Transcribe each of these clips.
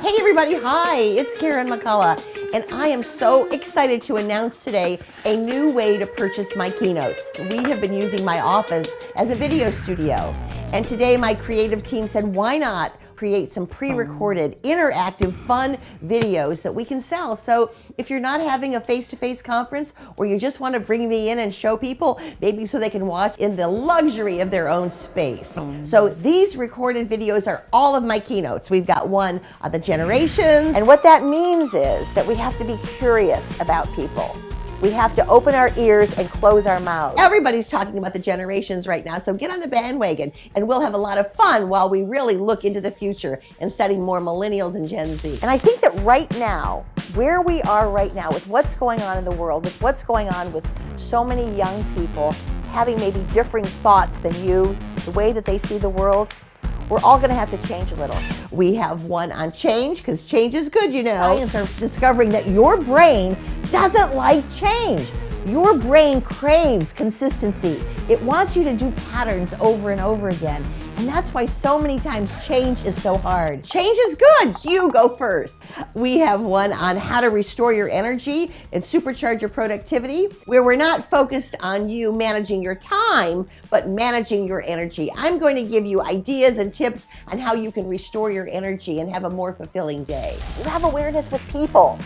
Hey everybody, hi, it's Karen McCullough, and I am so excited to announce today a new way to purchase my keynotes. We have been using my office as a video studio, and today my creative team said, why not create some pre-recorded, interactive, fun videos that we can sell. So if you're not having a face-to-face -face conference or you just want to bring me in and show people, maybe so they can watch in the luxury of their own space. Oh, so these recorded videos are all of my keynotes. We've got one on the generations. And what that means is that we have to be curious about people. We have to open our ears and close our mouths. Everybody's talking about the generations right now, so get on the bandwagon and we'll have a lot of fun while we really look into the future and study more millennials and Gen Z. And I think that right now, where we are right now with what's going on in the world, with what's going on with so many young people having maybe differing thoughts than you, the way that they see the world, we're all going to have to change a little. We have one on change because change is good, you know. Science are discovering that your brain doesn't like change. Your brain craves consistency. It wants you to do patterns over and over again. And that's why so many times change is so hard. Change is good. You go first. We have one on how to restore your energy and supercharge your productivity, where we're not focused on you managing your time, but managing your energy. I'm going to give you ideas and tips on how you can restore your energy and have a more fulfilling day. You have awareness with people.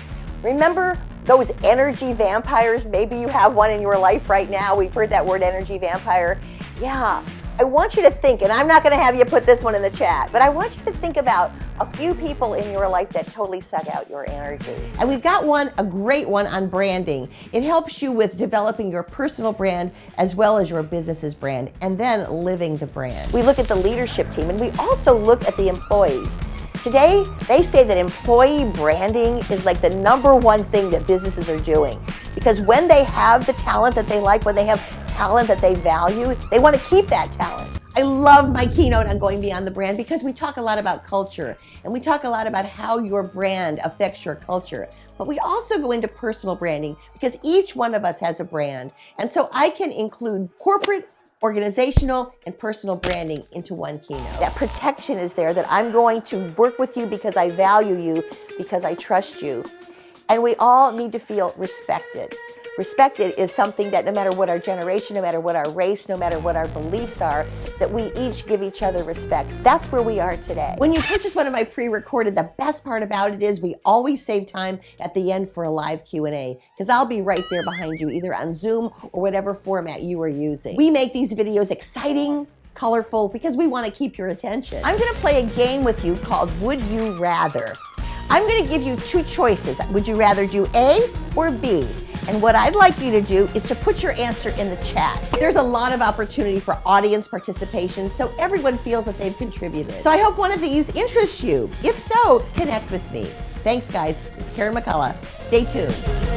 Remember those energy vampires? Maybe you have one in your life right now. We've heard that word energy vampire. Yeah, I want you to think, and I'm not going to have you put this one in the chat, but I want you to think about a few people in your life that totally suck out your energy. And we've got one, a great one on branding. It helps you with developing your personal brand as well as your business's brand, and then living the brand. We look at the leadership team, and we also look at the employees. Today, they say that employee branding is like the number one thing that businesses are doing. Because when they have the talent that they like, when they have talent that they value, they want to keep that talent. I love my keynote on going beyond the brand because we talk a lot about culture and we talk a lot about how your brand affects your culture. But we also go into personal branding because each one of us has a brand. And so I can include corporate organizational and personal branding into one keynote. That protection is there that I'm going to work with you because I value you, because I trust you. And we all need to feel respected. Respected is something that no matter what our generation, no matter what our race, no matter what our beliefs are, that we each give each other respect. That's where we are today. When you purchase one of my pre-recorded, the best part about it is we always save time at the end for a live Q&A because I'll be right there behind you, either on Zoom or whatever format you are using. We make these videos exciting, colorful, because we want to keep your attention. I'm going to play a game with you called Would You Rather. I'm going to give you two choices. Would you rather do A or B? And what I'd like you to do is to put your answer in the chat. There's a lot of opportunity for audience participation, so everyone feels that they've contributed. So I hope one of these interests you. If so, connect with me. Thanks, guys. It's Karen McCullough. Stay tuned.